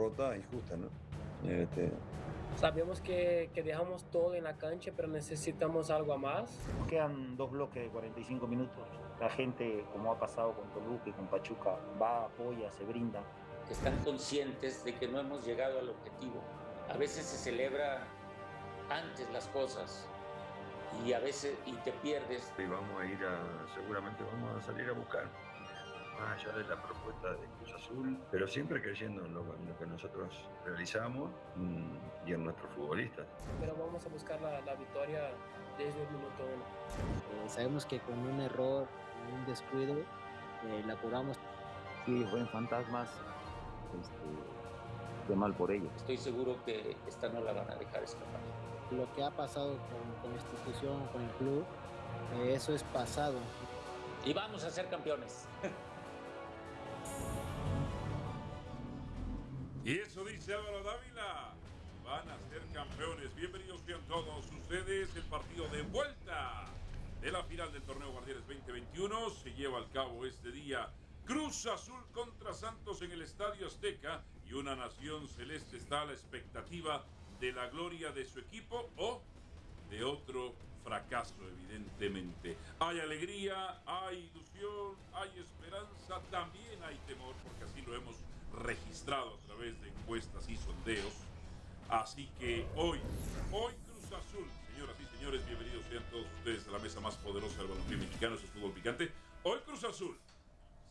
derrota injusta, ¿no? Este, Sabemos que, que, dejamos todo en la cancha, pero necesitamos algo más. Quedan dos bloques de 45 minutos. La gente, como ha pasado con Toluca y con Pachuca, va, apoya, se brinda. Están conscientes de que no hemos llegado al objetivo. A veces se celebra antes las cosas y a veces y te pierdes. Y vamos a ir a, seguramente vamos a salir a buscar más allá de la propuesta de Cruz Azul, pero siempre creyendo en lo, en lo que nosotros realizamos mm, y en nuestros futbolistas. Pero vamos a buscar la, la victoria desde el minuto uno. Eh, sabemos que con un error, un descuido, eh, la curamos. Sí, fueron fantasmas. Este, qué mal por ellos. Estoy seguro que esta no la van a dejar escapar. Lo que ha pasado con, con la institución, con el club, eh, eso es pasado. Y vamos a ser campeones. Álvaro Dávila. Van a ser campeones. Bienvenidos sean todos ustedes. El partido de vuelta de la final del torneo Guardianes 2021 se lleva al cabo este día. Cruz Azul contra Santos en el Estadio Azteca y una nación celeste está a la expectativa de la gloria de su equipo o de otro fracaso, evidentemente. Hay alegría, hay ilusión, hay esperanza, también hay temor, porque así lo hemos registrado a través de encuestas y sondeos. Así que hoy, hoy Cruz Azul, señoras y señores, bienvenidos sean todos ustedes a la mesa más poderosa del balompié mexicano, eso es fútbol picante. Hoy Cruz Azul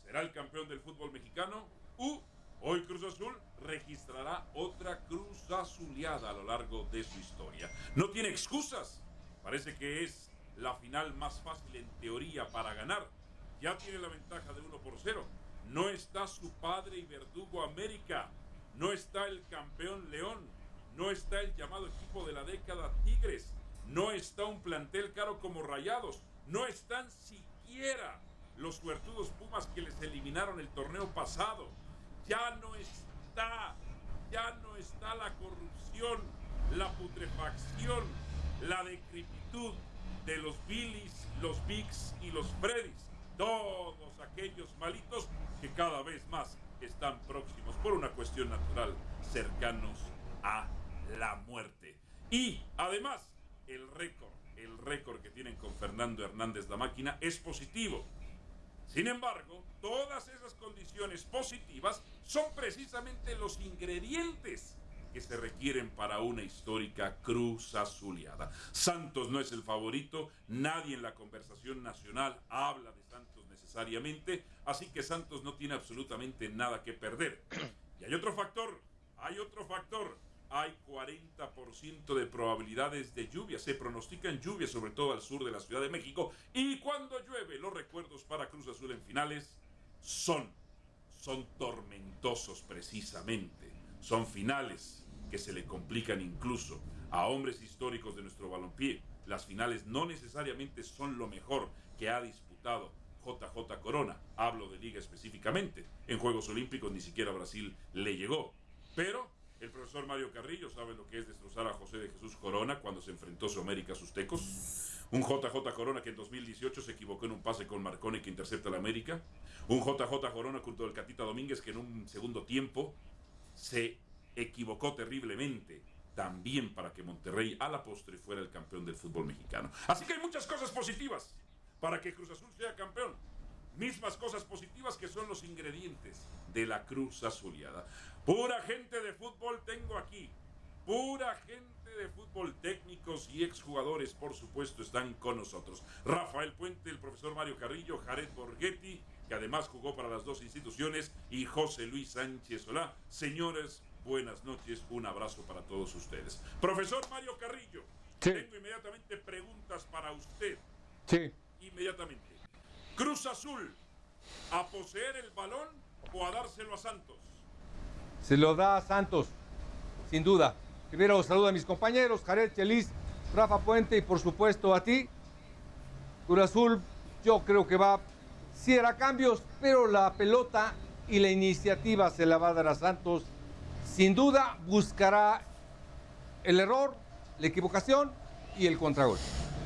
será el campeón del fútbol mexicano u hoy Cruz Azul registrará otra Cruz Azuleada a lo largo de su historia. No tiene excusas. Parece que es la final más fácil en teoría para ganar. Ya tiene la ventaja de 1 por 0 no está su padre y verdugo América, no está el campeón León, no está el llamado equipo de la década Tigres, no está un plantel caro como Rayados, no están siquiera los suertudos Pumas que les eliminaron el torneo pasado. Ya no está, ya no está la corrupción, la putrefacción, la decrepitud de los Billys, los Bigs y los Freddys todos aquellos malitos que cada vez más están próximos por una cuestión natural cercanos a la muerte. Y además, el récord, el récord que tienen con Fernando Hernández la máquina es positivo. Sin embargo, todas esas condiciones positivas son precisamente los ingredientes que se requieren para una histórica cruz azuleada. Santos no es el favorito, nadie en la conversación nacional habla de Santos necesariamente, así que Santos no tiene absolutamente nada que perder. Y hay otro factor, hay otro factor, hay 40% de probabilidades de lluvia, se pronostican lluvias sobre todo al sur de la Ciudad de México y cuando llueve los recuerdos para Cruz Azul en finales son, son tormentosos precisamente, son finales que se le complican incluso a hombres históricos de nuestro balompié. Las finales no necesariamente son lo mejor que ha disputado JJ Corona. Hablo de liga específicamente. En Juegos Olímpicos ni siquiera Brasil le llegó. Pero el profesor Mario Carrillo sabe lo que es destrozar a José de Jesús Corona cuando se enfrentó a su América a sus tecos. Un JJ Corona que en 2018 se equivocó en un pase con Marconi que intercepta la América. Un JJ Corona junto al Catita Domínguez que en un segundo tiempo se equivocó terriblemente también para que Monterrey a la postre fuera el campeón del fútbol mexicano. Así que hay muchas cosas positivas para que Cruz Azul sea campeón. Mismas cosas positivas que son los ingredientes de la Cruz Azuleada. Pura gente de fútbol tengo aquí. Pura gente de fútbol, técnicos y exjugadores, por supuesto, están con nosotros. Rafael Puente, el profesor Mario Carrillo, Jared Borghetti, que además jugó para las dos instituciones, y José Luis Sánchez Solá. Señores, buenas noches, un abrazo para todos ustedes. Profesor Mario Carrillo, tengo inmediatamente preguntas para usted. Sí. Inmediatamente. Cruz Azul, ¿a poseer el balón o a dárselo a Santos? Se lo da a Santos, sin duda. Primero saludo a mis compañeros, Jared Chelis, Rafa Puente y por supuesto a ti. Cruz Azul, yo creo que va, sí hará cambios, pero la pelota y la iniciativa se la va a dar a Santos sin duda buscará el error, la equivocación y el contragolpe.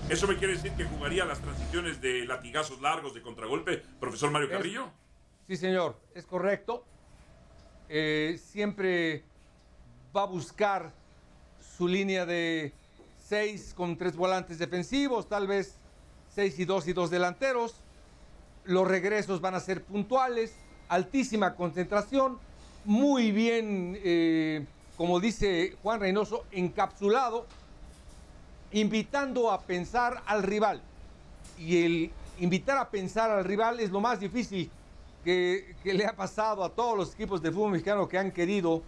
¿Eso me quiere decir que jugaría las transiciones de latigazos largos de contragolpe, profesor Mario Carrillo? sí, señor, es correcto. Eh, siempre va a buscar su línea de seis con tres volantes defensivos, tal vez seis y dos y dos delanteros. Los regresos van a ser puntuales, altísima concentración, muy bien, eh, como dice Juan Reynoso, encapsulado, invitando a pensar al rival. Y el invitar a pensar al rival es lo más difícil que, le ha pasado a todos los equipos de fútbol mexicano que han querido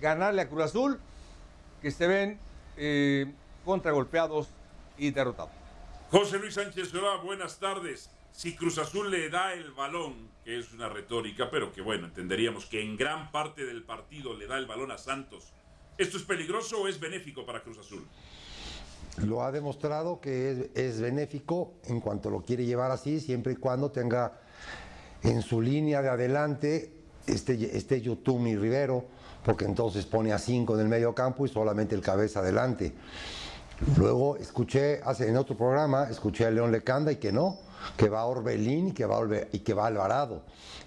ganarle a Cruz Azul, que se ven eh, contragolpeados y derrotados. José Luis Sánchez buenas tardes. Si Cruz Azul le da el balón, que es una retórica, pero que bueno, entenderíamos que en gran parte del partido le da el balón a Santos, ¿esto es peligroso o es benéfico para Cruz Azul? Lo ha demostrado que es, benéfico en cuanto lo quiere llevar así, siempre y cuando tenga en su línea de adelante este, este Yotumi Rivero, porque entonces pone a cinco en el medio campo y solamente el cabeza adelante. Luego escuché, hace en otro programa, escuché a León Lecanda y que no, que va Orbelín y que va, Orbe- y que va Alvarado.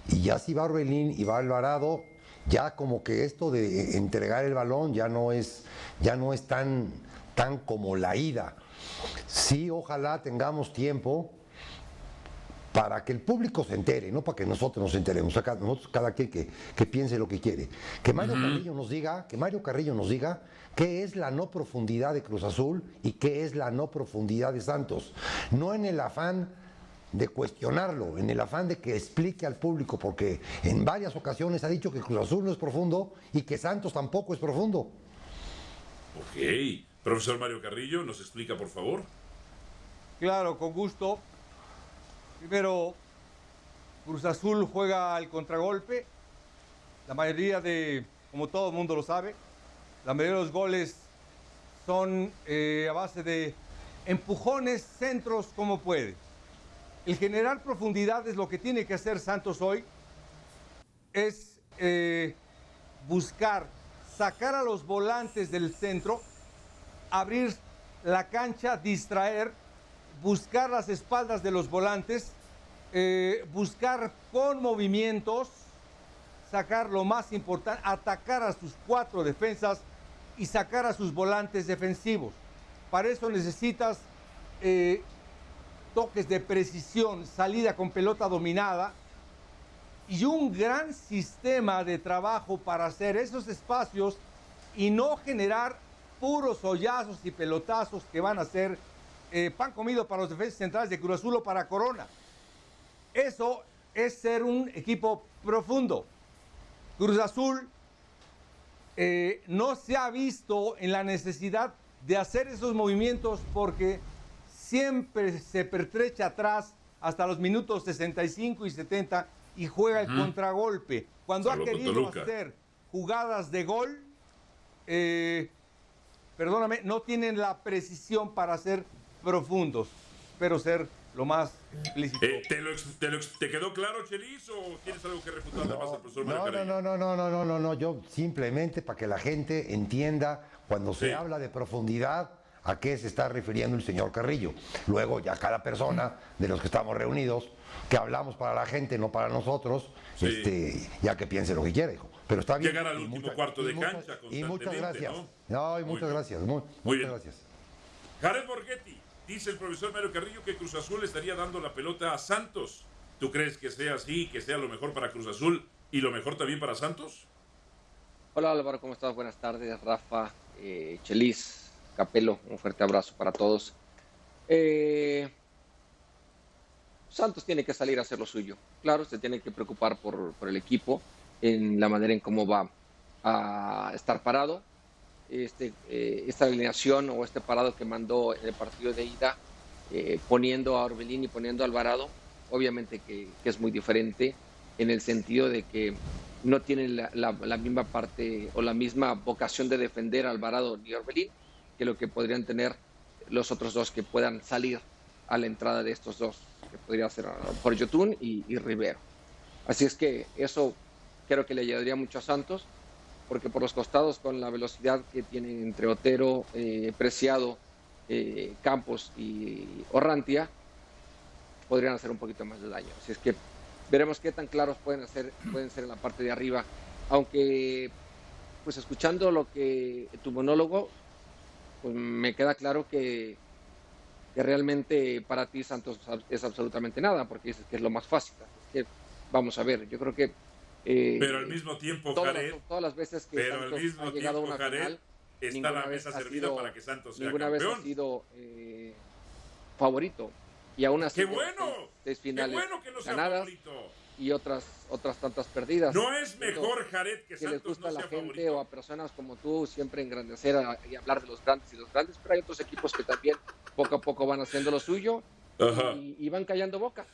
Y ya si va Orbelín y va Alvarado, ya como que esto de entregar el balón ya no es, ya no es tan, tan como la ida. Sí, ojalá tengamos tiempo para que el público se entere, no para que nosotros nos enteremos, nosotros cada quien que, que piense lo que quiere. Que Mario Carrillo nos diga, que Mario Carrillo nos diga qué es la no profundidad de Cruz Azul y qué es la no profundidad de Santos. No en el afán de cuestionarlo, en el afán de que explique al público, porque en varias ocasiones ha dicho que Cruz Azul no es profundo y que Santos tampoco es profundo. Ok. Profesor Mario Carrillo, ¿nos explica, por favor? Claro, con gusto. Primero, Cruz Azul juega al contragolpe. La mayoría de, como todo el mundo lo sabe, la mayoría de los goles son eh, a base de empujones, centros, como puede. El generar profundidad es lo que tiene que hacer Santos hoy. Es eh, buscar sacar a los volantes del centro, abrir la cancha, distraer, buscar las espaldas de los volantes, eh, buscar con movimientos, sacar lo más importante, atacar a sus cuatro defensas y sacar a sus volantes defensivos. Para eso necesitas eh, toques de precisión, salida con pelota dominada y un gran sistema de trabajo para hacer esos espacios y no generar puros hoyazos y pelotazos que van a ser eh, pan comido para los defensas centrales de Cruz Azul o para Corona. Eso es ser un equipo profundo. Cruz Azul eh, no se ha visto en la necesidad de hacer esos movimientos porque siempre se pertrecha atrás hasta los minutos 65 y 70 y juega el contragolpe. Cuando Salvo ha querido Toluca. hacer jugadas de gol, eh, perdóname, no tienen la precisión para ser profundos, pero ser lo más explícito. Eh, ¿te, lo ex- te lo te quedó claro, Chelis, o tienes algo que refutarle más al profesor Mario No, no, Carrillo? no, no, no, no, no, no, no, yo simplemente para que la gente entienda cuando se Sí. habla de profundidad a qué se está refiriendo el señor Carrillo. Luego ya cada persona de los que estamos reunidos, que hablamos para la gente, no para nosotros, Sí. este, ya que piense lo que quiera, hijo. Pero está bien. Llegar al y último cuarto y de muchas- cancha Y muchas gracias. ¿no? No, y muchas gracias. Muy, Muy muchas bien. gracias. Jared Borghetti, dice el profesor Mario Carrillo que Cruz Azul estaría dando la pelota a Santos. ¿Tú crees que sea así, que sea lo mejor para Cruz Azul y lo mejor también para Santos? Hola Álvaro, ¿cómo estás? Buenas tardes, Rafa, eh, Chelis, Capelo, un fuerte abrazo para todos. Eh, Santos tiene que salir a hacer lo suyo. Claro, se tiene que preocupar por, por el equipo, en la manera en cómo va a estar parado. Este, eh, esta alineación o este parado que mandó en el partido de ida, eh, poniendo a Orbelín y poniendo a Alvarado, obviamente que, que es muy diferente en el sentido de que no tienen la, misma parte o la misma vocación de defender a Alvarado ni Orbelín que lo que podrían tener los otros dos que puedan salir a la entrada de estos dos, que podría ser mejor Yotun y, y Rivero. Así es que eso creo que le ayudaría mucho a Santos, porque por los costados, con la velocidad que tienen entre Otero, eh, Preciado, eh, Campos y Orrantia, podrían hacer un poquito más de daño. Así es que veremos qué tan claros pueden, hacer, pueden ser en la parte de arriba, aunque pues escuchando lo que tu monólogo, pues me queda claro que, que realmente para ti Santos es absolutamente nada, porque dices que es lo más fácil. que, vamos a ver, yo creo que... Eh, pero al mismo tiempo, todas, Jared, las, todas las veces que pero Santos al mismo ha llegado tiempo, a una Jared, final, está la mesa servida sido, para que Santos sea ninguna campeón. vez ha sido eh, favorito. Y aún así, ¡Qué bueno! Seis, seis finales ¡Qué bueno que no sea ganadas, favorito! Y otras otras tantas perdidas. No es mejor, Jared, que, que les gusta no a la sea gente favorito. o a personas como tú siempre engrandecer a, y hablar de los grandes y los grandes, pero hay otros equipos que también poco a poco van haciendo lo suyo y, y, van callando boca.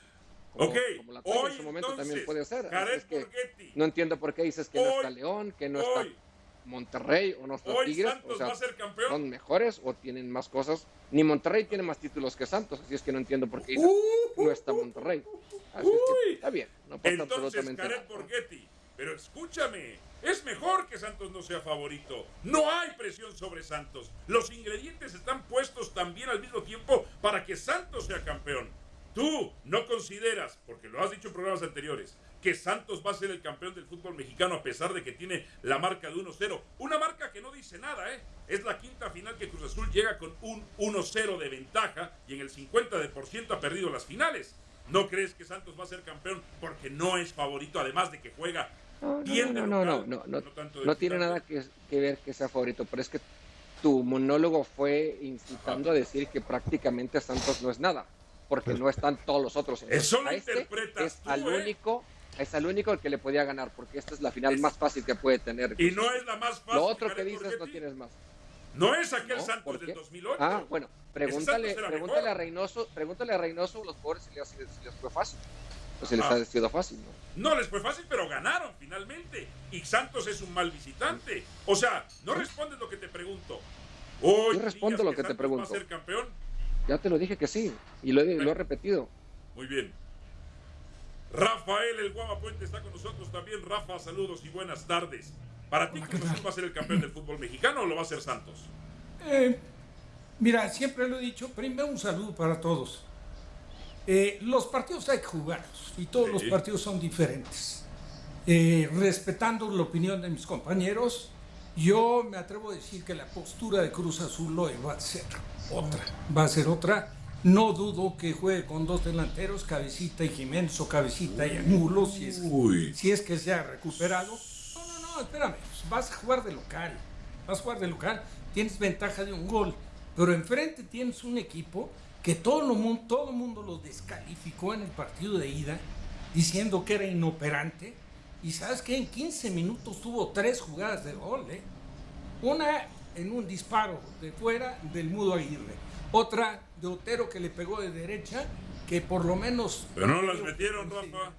Como, ok, como la hoy, en su momento entonces, también puede ser. Jared es que no entiendo por qué dices que hoy, no está León, que no hoy, está Monterrey o no está hoy Tigres. Santos o sea, va a ser campeón. son mejores o tienen más cosas. Ni Monterrey tiene más títulos que Santos, así es que no entiendo por qué uh, no está Monterrey. Así uy, es que está bien, no pasa Entonces, absolutamente Jared nada. Borghetti, pero escúchame, es mejor que Santos no sea favorito. No hay presión sobre Santos. Los ingredientes están puestos también al mismo tiempo para que Santos sea campeón. Tú no consideras, porque lo has dicho en programas anteriores, que Santos va a ser el campeón del fútbol mexicano a pesar de que tiene la marca de 1-0. Una marca que no dice nada, ¿eh? Es la quinta final que Cruz Azul llega con un 1-0 de ventaja y en el 50% ha perdido las finales. ¿No crees que Santos va a ser campeón porque no es favorito, además de que juega no, bien no, no, no, no, no, de no tiene nada que, que ver que sea favorito, pero es que tu monólogo fue incitando a decir que prácticamente Santos no es nada, porque no están todos los otros. Eso lo este interpretas es tú, al ¿eh? único, es al único el que le podía ganar, porque esta es la final más fácil que puede tener. Y no es la más fácil. Lo otro que dices no tienes más. No es aquel ¿no? Santos ¿Por del qué? 2008. Ah, bueno, pregúntale, pregúntale a Reynoso, pregúntale a Reynoso los pobres si les, si les fue fácil. O si les ha sido fácil, ¿no? No les fue fácil, pero ganaron finalmente. Y Santos es un mal visitante. O sea, no respondes lo que te pregunto. Hoy Yo respondo lo que te pregunto. ¿Va a ser campeón? Ya te lo dije que sí, y lo he, lo he repetido. Muy bien. Rafael El Guava Puente está con nosotros también. Rafa, saludos y buenas tardes. ¿Para ti Cruz Azul va a ser el campeón del fútbol mexicano o lo va a ser Santos? Eh, mira, siempre lo he dicho, primero un saludo para todos. Eh, los partidos hay que jugarlos y todos Sí. los partidos son diferentes. Eh, respetando la opinión de mis compañeros, yo me atrevo a decir que la postura de Cruz Azul hoy va a ser otra. Va a ser otra. No dudo que juegue con dos delanteros, Cabecita y Jiménez o Cabecita y Angulo, si es, Uy. si es que se ha recuperado. No, no, no, espérame, pues vas a jugar de local. Vas a jugar de local, tienes ventaja de un gol, pero enfrente tienes un equipo que todo el mundo, todo mundo lo descalificó en el partido de ida, diciendo que era inoperante. Y sabes que en 15 minutos tuvo tres jugadas de gol, ¿eh? Una en un disparo de fuera del Mudo Aguirre. Otra de Otero que le pegó de derecha, que por lo menos... Pero no las metieron, Rafa.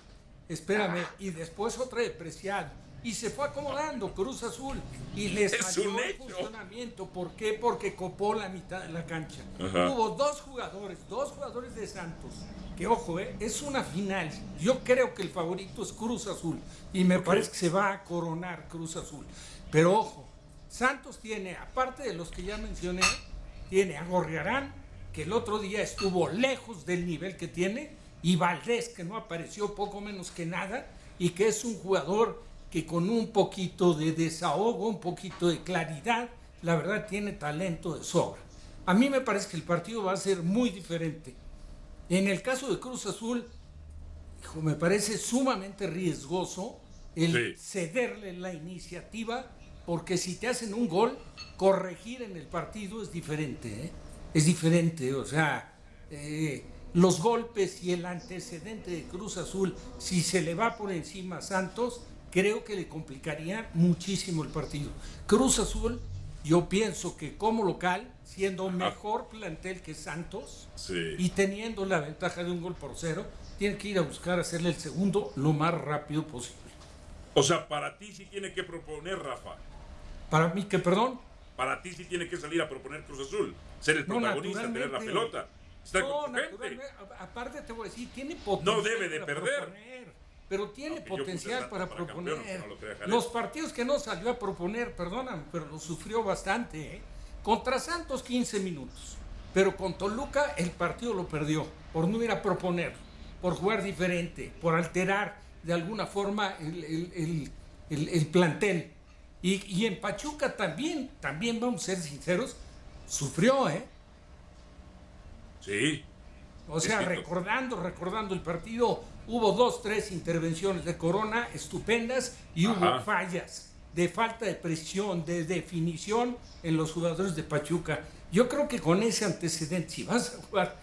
Espérame, y después otra de Preciado. Y se fue acomodando Cruz Azul y les un el funcionamiento. ¿Por qué? Porque copó la mitad de la cancha. Ajá. Hubo dos jugadores, dos jugadores de Santos. Que ojo, eh, es una final. Yo creo que el favorito es Cruz Azul. Y me parece que se va a coronar Cruz Azul. Pero ojo, Santos tiene, aparte de los que ya mencioné, tiene a Gorriarán, que el otro día estuvo lejos del nivel que tiene, y Valdés, que no apareció poco menos que nada, y que es un jugador que con un poquito de desahogo, un poquito de claridad, la verdad tiene talento de sobra. A mí me parece que el partido va a ser muy diferente. En el caso de Cruz Azul, hijo, me parece sumamente riesgoso el Sí. cederle la iniciativa, porque si te hacen un gol, corregir en el partido es diferente. ¿eh? Es diferente, o sea, eh, los golpes y el antecedente de Cruz Azul, si se le va por encima a Santos, creo que le complicaría muchísimo el partido. Cruz Azul, yo pienso que como local, siendo mejor plantel que Santos, Sí. y teniendo la ventaja de un gol por cero, tiene que ir a buscar hacerle el segundo lo más rápido posible. O sea, para ti sí tiene que proponer, Rafa. Para mí, que perdón, Para ti sí tiene que salir a proponer Cruz Azul. Ser el No, protagonista, tener la pelota. Estar no, con gente. aparte te voy a decir, tiene potencial. No debe de para perder. proponer, pero tiene Aunque potencial para para proponer. campeón, no lo. Los partidos que no salió a proponer, perdóname, pero lo sufrió bastante. ¿eh? Contra Santos 15 minutos, pero con Toluca el partido lo perdió por no ir a proponer, por jugar diferente, por alterar de alguna forma el- el- el plantel. Y, y en Pachuca también, también vamos a ser sinceros, sufrió, ¿eh? Sí. O sea, recordando, recordando el partido, hubo dos, tres intervenciones de Corona estupendas y hubo fallas de falta de presión, de definición en los jugadores de Pachuca. Yo creo que con ese antecedente, si vas a jugar,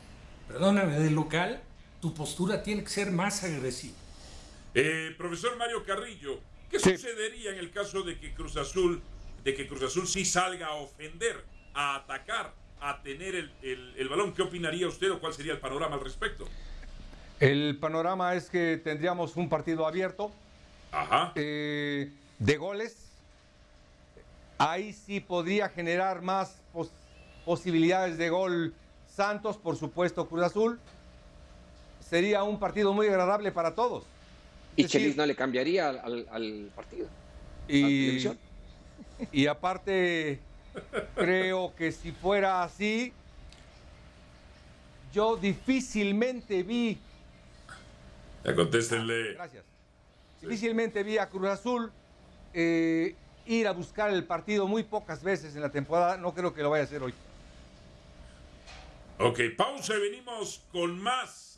perdóname, de local, tu postura tiene que ser más agresiva. Eh, profesor Mario Carrillo, ¿qué sucedería en el caso de que Cruz Azul, de que Cruz Azul sí salga a ofender, a atacar, a tener el, el- el balón? ¿Qué opinaría usted o cuál sería el panorama al respecto? El panorama es que tendríamos un partido abierto eh, de goles. Ahí sí podría generar más pos- posibilidades de gol Santos, por supuesto Cruz Azul. Sería un partido muy agradable para todos. Y decir, Chelis no le cambiaría al, al- al partido. Y aparte, creo que si fuera así, yo difícilmente vi, Ya contéstenle. gracias, difícilmente vi a Cruz Azul eh, ir a buscar el partido muy pocas veces en la temporada. No creo que lo vaya a hacer hoy. Ok, pausa y venimos con más